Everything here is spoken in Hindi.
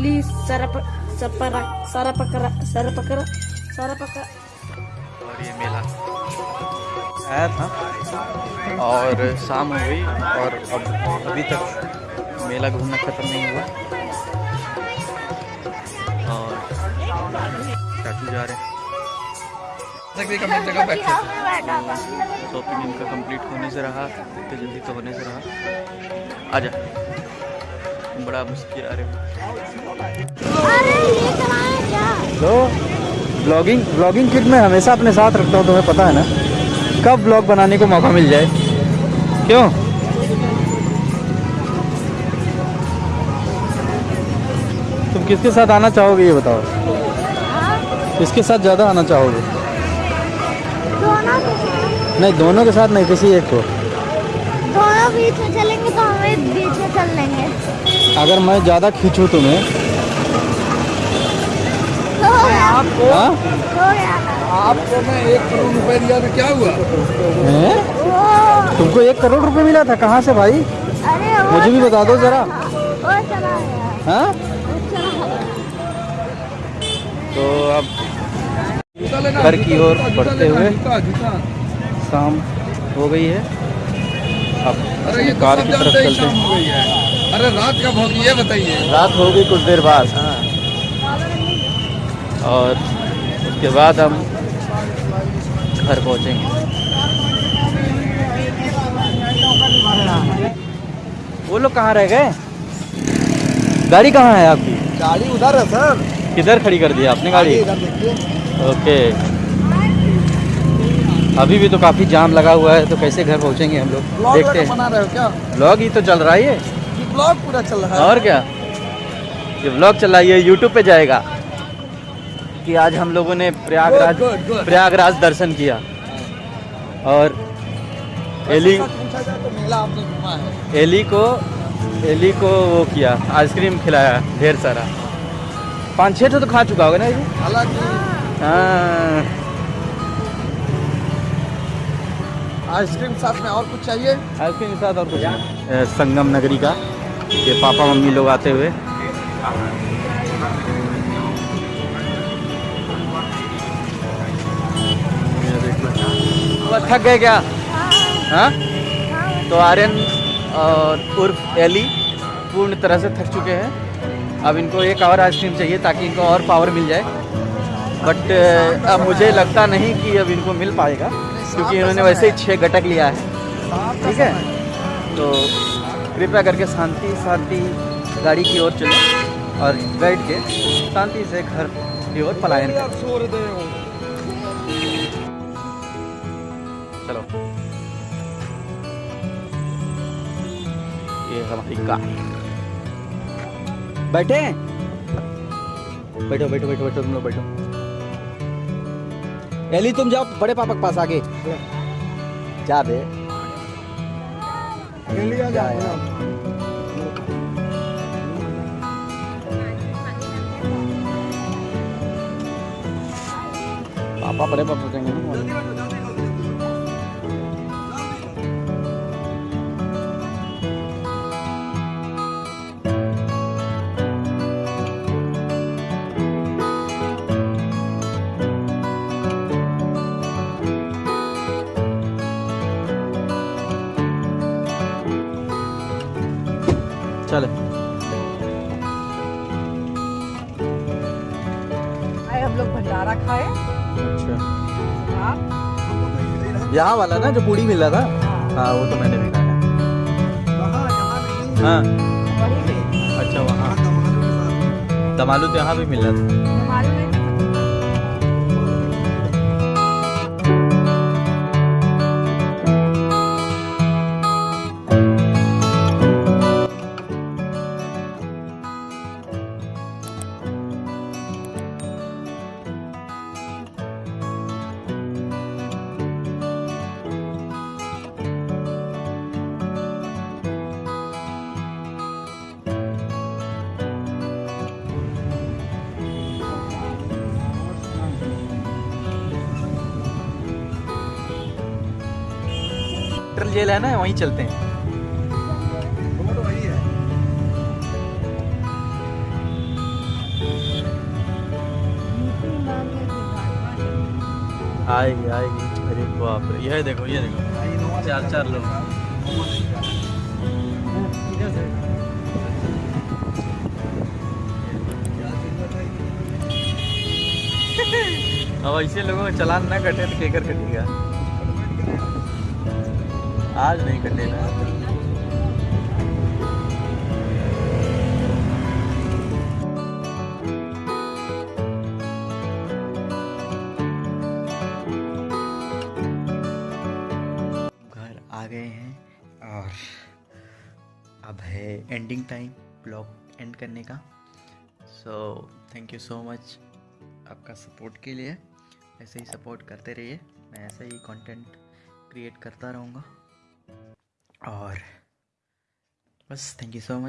प्लीज़ सारा प, सपरा सारा पकड़ा सारा पकड़ा सारा पकड़ा और ये मेला। आया था और शाम हो गई और अब अभी तक मेला घूमना ख़त्म नहीं हुआ। और चाचू जा रहे हैं। शॉपिंग इनका कंप्लीट होने से रहा इतने जल्दी तो होने से रहा। आजा। तुम बड़ा मुश्किल आ रहे हो। अरे ये चलाए क्या? तो ब्लॉगिंग ब्लॉगिंग किट में हमेशा अपने साथ रखता हूँ तुम्हें पता है ना? कब ब्लॉग बनाने को मौका मिल जाए? क्यों? तुम किसके साथ आना चाहोगे ये बताओ। किसके साथ ज़्यादा आना चाहोगे? दोनों नहीं दोनों के साथ नहीं किसी एक को। दोनों बीच में चलेंगे तो हमें बीच में चल लेंगे। अगर मैं ज़्यादा खींचूँ तुम्हें। तो हो? आपको मैं एक करोड़ रुपए दिया था क्या हुआ? हैं? तुमको एक करोड़ रुपए मिला था कहाँ से भाई? अरे मुझे भी बता दो जरा। हाँ? तो अब घर की ओर बढ़ते हुए शाम हो गई है। अब अरे ये तो कार की तरफ़ चलते है। अरे रात कब होगी ये बताइए। रात होगी कुछ देर बाद। और उसके बाद हम घर पहुँचेंगे। वो लोग कहाँ रह गए? गाड़ी कहाँ है आपकी? गाड़ी उधर है सर। किधर खड़ी कर दी आपने गाड़ी? ओके। अभी भी तो काफ़ी जाम लगा हुआ है तो कैसे घर पहुँचेंगे हम लोग? देखते हैं। हो ब्लॉग ही तो चल रहा है ये। ब्लॉग पूरा चल रहा है। और क्या? ये ब्लॉग चल रहा है ये यूट्यूब पे जाएगा कि आज हम लोगों ने Prayagraj Good, good, good. Prayagraj दर्शन किया। और एली तो एली को एली को वो किया आइसक्रीम खिलाया ढेर सारा। पाँच छः ठो तो खा चुका होगा ना ये हालाँकि हाँ। आइसक्रीम साथ में और कुछ चाहिए? आइसक्रीम के साथ और कुछ संगम नगरी का। ये पापा मम्मी लोग आते हुए। थक गए क्या? हाँ? तो आर्यन और उर्फ़ एली पूर्ण तरह से थक चुके हैं। अब इनको एक और आइसक्रीम चाहिए ताकि इनको और पावर मिल जाए। बट अब मुझे लगता नहीं कि अब इनको मिल पाएगा, क्योंकि इन्होंने वैसे ही छः घटक लिया है। ठीक है? तो कृपया करके शांति शांति गाड़ी की ओर चलें और बैठ के शांति से घर की ओर पलायन चलो। ये हमारी कार। बैठे बैठो बैठो बैठो बैठो, तुम लोग बैठो। एली, तुम जाओ, बड़े पापा के पास आगे जा बे इंडिया जा जाओ यार। पापा बड़े पापा सोचेंगे चले। आए हम लोग भंडारा खाए। अच्छा। यहाँ वाला ना जो पूरी मिल रहा था? हाँ। वो तो मैंने भी खाया। हाँ। अच्छा वहाँ। दमालू तो यहाँ भी मिल रहा था सेंट्रल जेल है ना वहीं चलते हैं। आएगी आएगी। अरे बाप रे यह देखो ये देखो। चार चार लोग। अब ऐसे लोगों का चलान ना कटे तो केकर कटेगा। आज नहीं कटेगा घर आ गए हैं और अब है एंडिंग टाइम ब्लॉग एंड करने का। So thank you so much आपका सपोर्ट के लिए। ऐसे ही सपोर्ट करते रहिए। मैं ऐसे ही कंटेंट क्रिएट करता रहूँगा। और बस थैंक यू सो मच